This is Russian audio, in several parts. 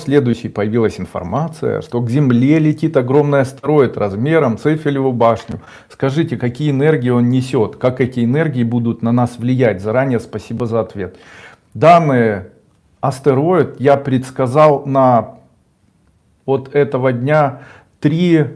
следующей появилась информация, что к Земле летит огромный астероид размером с Эйфелеву башню. Скажите, какие энергии он несет, как эти энергии будут на нас влиять? Заранее спасибо за ответ. Данный астероид я предсказал на вот этого дня три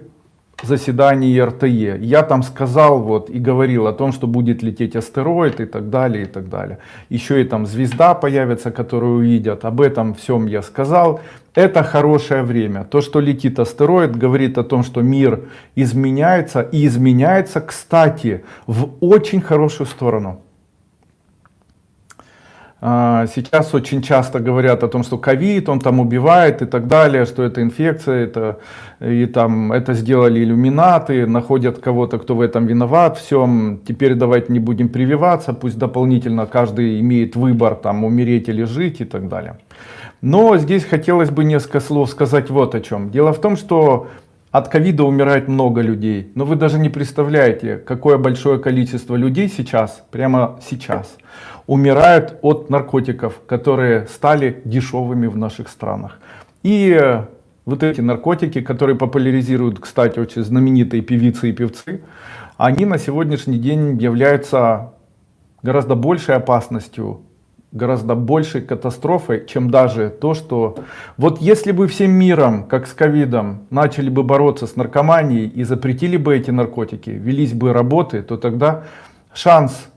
заседании РТЕ. Я там сказал вот и говорил о том, что будет лететь астероид и так далее, и так далее. Еще и там звезда появится, которую увидят. Об этом всем я сказал. Это хорошее время. То, что летит астероид, говорит о том, что мир изменяется. И изменяется, кстати, в очень хорошую сторону. А, сейчас очень часто говорят о том, что ковид, он там убивает и так далее, что это инфекция, это, и там, это сделали иллюминаты, находят кого-то, кто в этом виноват, всем, теперь давайте не будем прививаться, пусть дополнительно каждый имеет выбор, там, умереть или жить и так далее. Но здесь хотелось бы несколько слов сказать вот о чем. Дело в том, что от ковида умирает много людей, но вы даже не представляете, какое большое количество людей сейчас, прямо сейчас, умирают от наркотиков, которые стали дешевыми в наших странах. И э, вот эти наркотики, которые популяризируют, кстати, очень знаменитые певицы и певцы, они на сегодняшний день являются гораздо большей опасностью, гораздо большей катастрофой, чем даже то, что вот если бы всем миром, как с ковидом, начали бы бороться с наркоманией и запретили бы эти наркотики, велись бы работы, то тогда шанс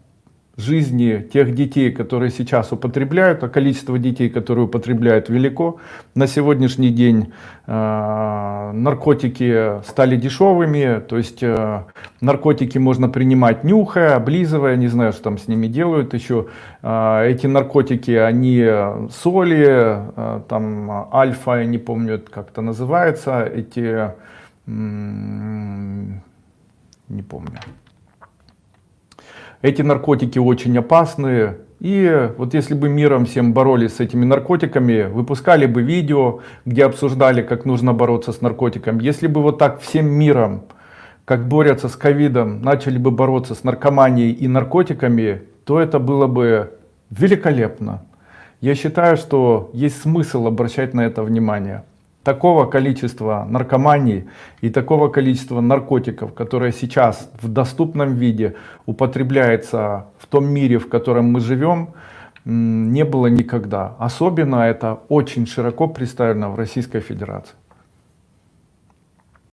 жизни тех детей, которые сейчас употребляют, а количество детей, которые употребляют, велико. На сегодняшний день э, наркотики стали дешевыми, то есть э, наркотики можно принимать нюхая, облизывая, не знаю, что там с ними делают еще. Э, эти наркотики, они соли, э, там альфа, я не помню, как это называется, эти, не помню. Эти наркотики очень опасные. И вот если бы миром всем боролись с этими наркотиками, выпускали бы видео, где обсуждали, как нужно бороться с наркотиком. Если бы вот так всем миром, как борются с ковидом, начали бы бороться с наркоманией и наркотиками, то это было бы великолепно. Я считаю, что есть смысл обращать на это внимание такого количества наркомании и такого количества наркотиков, которые сейчас в доступном виде употребляется в том мире, в котором мы живем, не было никогда. Особенно это очень широко представлено в Российской Федерации.